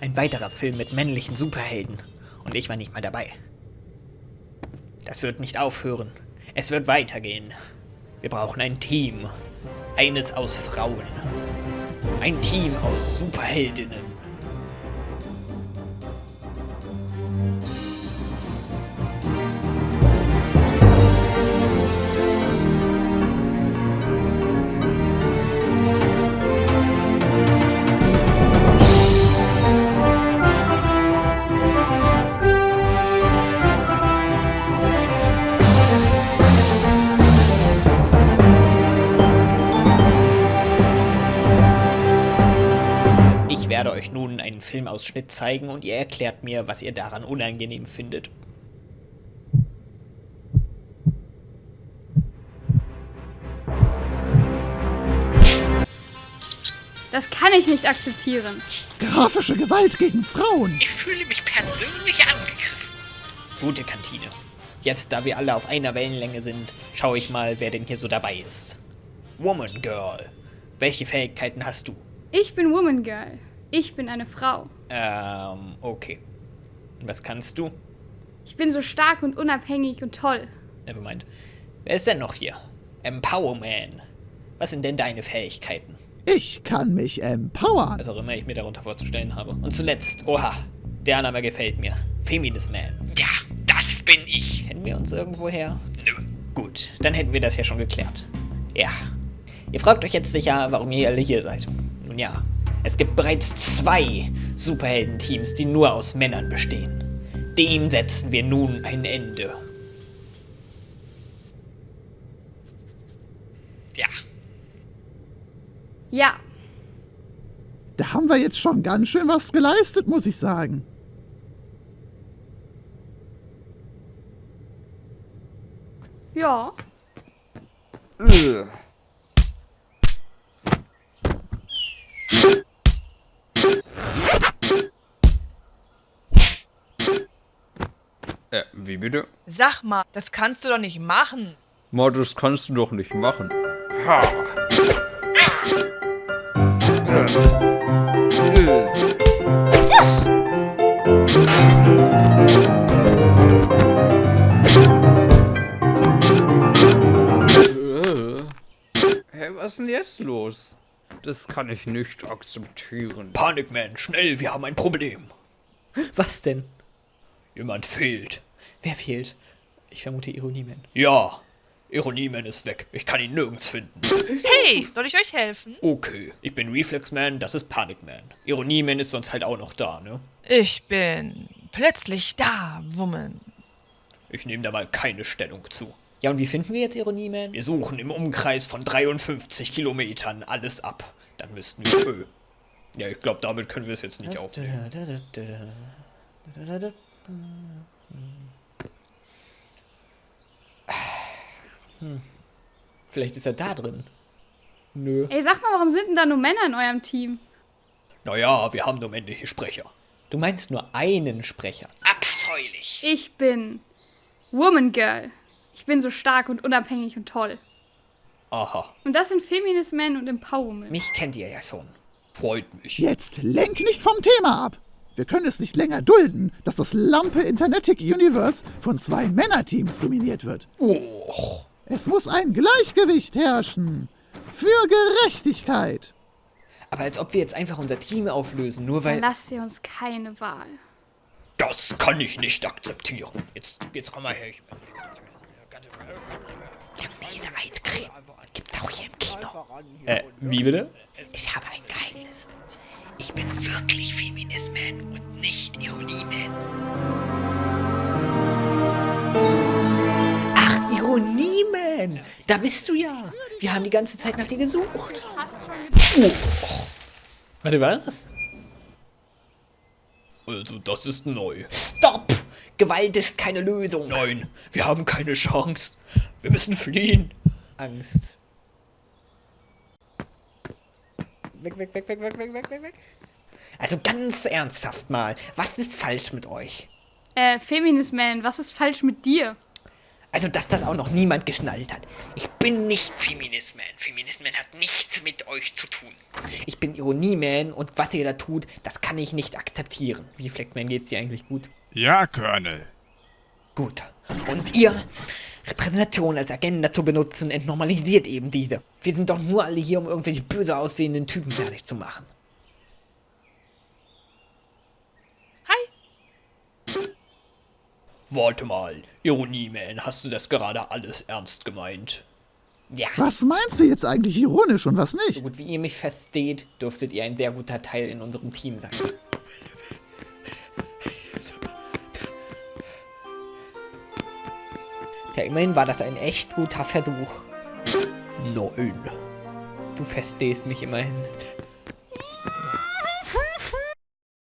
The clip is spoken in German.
Ein weiterer Film mit männlichen Superhelden. Und ich war nicht mal dabei. Das wird nicht aufhören. Es wird weitergehen. Wir brauchen ein Team. Eines aus Frauen. Ein Team aus Superheldinnen. Werde euch nun einen Filmausschnitt zeigen und ihr erklärt mir, was ihr daran unangenehm findet. Das kann ich nicht akzeptieren. Grafische Gewalt gegen Frauen. Ich fühle mich persönlich angegriffen. Gute Kantine. Jetzt, da wir alle auf einer Wellenlänge sind, schaue ich mal, wer denn hier so dabei ist. Woman Girl. Welche Fähigkeiten hast du? Ich bin Woman Girl. Ich bin eine Frau. Ähm, okay. Und was kannst du? Ich bin so stark und unabhängig und toll. Nevermind. Wer ist denn noch hier? Empowerman. Was sind denn deine Fähigkeiten? Ich kann mich empowern. Was auch immer ich mir darunter vorzustellen habe. Und zuletzt, oha, der Name gefällt mir. Feminist Man. Ja, das bin ich. Kennen wir uns irgendwoher? Nö. Gut, dann hätten wir das ja schon geklärt. Ja. Ihr fragt euch jetzt sicher, warum ihr alle hier seid. Nun ja, es gibt bereits zwei Superheldenteams, die nur aus Männern bestehen. Dem setzen wir nun ein Ende. Ja. Ja. Da haben wir jetzt schon ganz schön was geleistet, muss ich sagen. Ja. Äh, wie bitte? Sag mal, das kannst du doch nicht machen. Ma, das kannst du doch nicht machen. Ha. Äh. Hä, was ist denn jetzt los? Das kann ich nicht akzeptieren. Panikman, schnell, wir haben ein Problem. Was denn? Jemand fehlt. Wer fehlt? Ich vermute Ironieman. Ja, Ironieman ist weg. Ich kann ihn nirgends finden. Hey, soll ich euch helfen? Okay, ich bin Reflexman, das ist Panikman. Ironieman ist sonst halt auch noch da, ne? Ich bin plötzlich da, Woman. Ich nehme da mal keine Stellung zu. Ja, und wie finden wir jetzt Ironieman? Wir suchen im Umkreis von 53 Kilometern alles ab. Dann müssten wir... Ja, ich glaube, damit können wir es jetzt nicht aufnehmen. Hm. Vielleicht ist er da drin. Nö. Ey, sag mal, warum sind denn da nur Männer in eurem Team? Naja, wir haben nur männliche Sprecher. Du meinst nur einen Sprecher. Abscheulich. Ich bin Woman Girl. Ich bin so stark und unabhängig und toll. Aha, Und das sind Feminist Men und Empowerment. mich kennt ihr ja schon. Freut mich. Jetzt lenk nicht vom Thema ab. Wir können es nicht länger dulden, dass das Lampe Internetic Universe von zwei Männerteams dominiert wird. Oh, Es muss ein Gleichgewicht herrschen. Für Gerechtigkeit. aber als ob wir jetzt einfach unser Team auflösen, nur Dann weil... lasst ihr uns keine Wahl. Das kann ich nicht akzeptieren. Jetzt, jetzt komm mal her. Ich... Diese Eiscreme gibt's auch hier im Kino. Äh, wie bitte? Ich habe ein Geheimnis. Ich bin wirklich Feminist-Man Da bist du ja. Wir haben die ganze Zeit nach dir gesucht. Oh. Warte, was? Also, das ist neu. Stopp! Gewalt ist keine Lösung. Nein, wir haben keine Chance. Wir müssen fliehen. Angst. Weg, weg, weg, weg, weg, weg, weg, weg. Also ganz ernsthaft mal, was ist falsch mit euch? Äh, Feminist Man, was ist falsch mit dir? Also, dass das auch noch niemand geschnallt hat. Ich bin nicht Feminist-Man. Feminist-Man hat nichts mit euch zu tun. Ich bin Ironie-Man und was ihr da tut, das kann ich nicht akzeptieren. Wie Flexman geht's dir eigentlich gut? Ja, Colonel. Gut. Und ihr, Repräsentation als Agenda zu benutzen, entnormalisiert eben diese. Wir sind doch nur alle hier, um irgendwelche böse aussehenden Typen fertig zu machen. Warte mal, Ironie-Man, hast du das gerade alles ernst gemeint? Ja. Was meinst du jetzt eigentlich ironisch und was So nicht? gut wie ihr mich versteht, dürftet ihr ein sehr guter Teil in unserem Team sein. Ja, immerhin war das ein echt guter Versuch. Nein. Du verstehst mich immerhin.